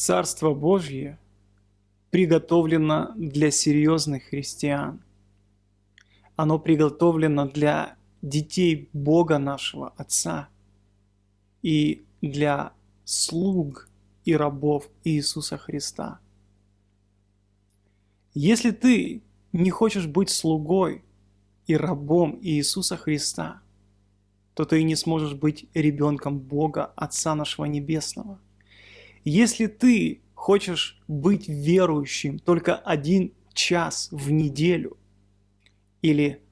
Царство Божье приготовлено для серьезных христиан. Оно приготовлено для детей Бога нашего Отца и для слуг и рабов Иисуса Христа. Если ты не хочешь быть слугой и рабом Иисуса Христа, то ты и не сможешь быть ребенком Бога, Отца нашего Небесного. Если ты хочешь быть верующим только один час в неделю или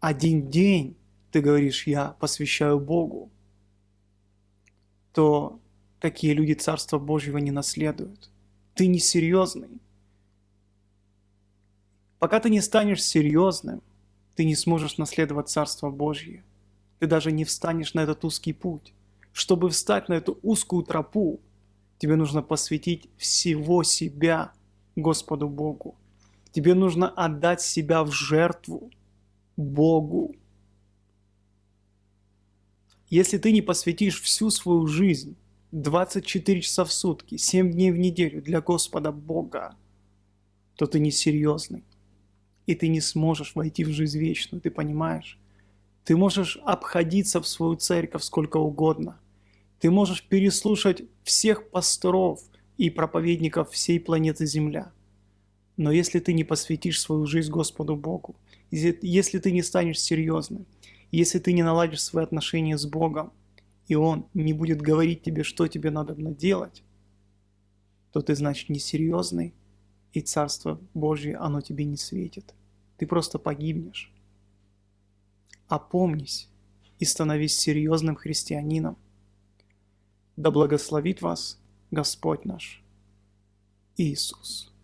один день, ты говоришь, я посвящаю Богу, то такие люди Царства Божьего не наследуют. Ты не серьезный. Пока ты не станешь серьезным, ты не сможешь наследовать Царство Божье. Ты даже не встанешь на этот узкий путь. Чтобы встать на эту узкую тропу, тебе нужно посвятить всего себя Господу Богу. Тебе нужно отдать себя в жертву Богу. Если ты не посвятишь всю свою жизнь 24 часа в сутки, 7 дней в неделю для Господа Бога, то ты несерьезный. И ты не сможешь войти в жизнь вечную, ты понимаешь? Ты можешь обходиться в свою церковь сколько угодно. Ты можешь переслушать всех пасторов и проповедников всей планеты Земля. Но если ты не посвятишь свою жизнь Господу Богу, если ты не станешь серьезным, если ты не наладишь свои отношения с Богом, и Он не будет говорить тебе, что тебе надо делать, то ты, значит, несерьезный, и Царство Божье, оно тебе не светит. Ты просто погибнешь. Опомнись и становись серьезным христианином. Да благословит вас Господь наш Иисус.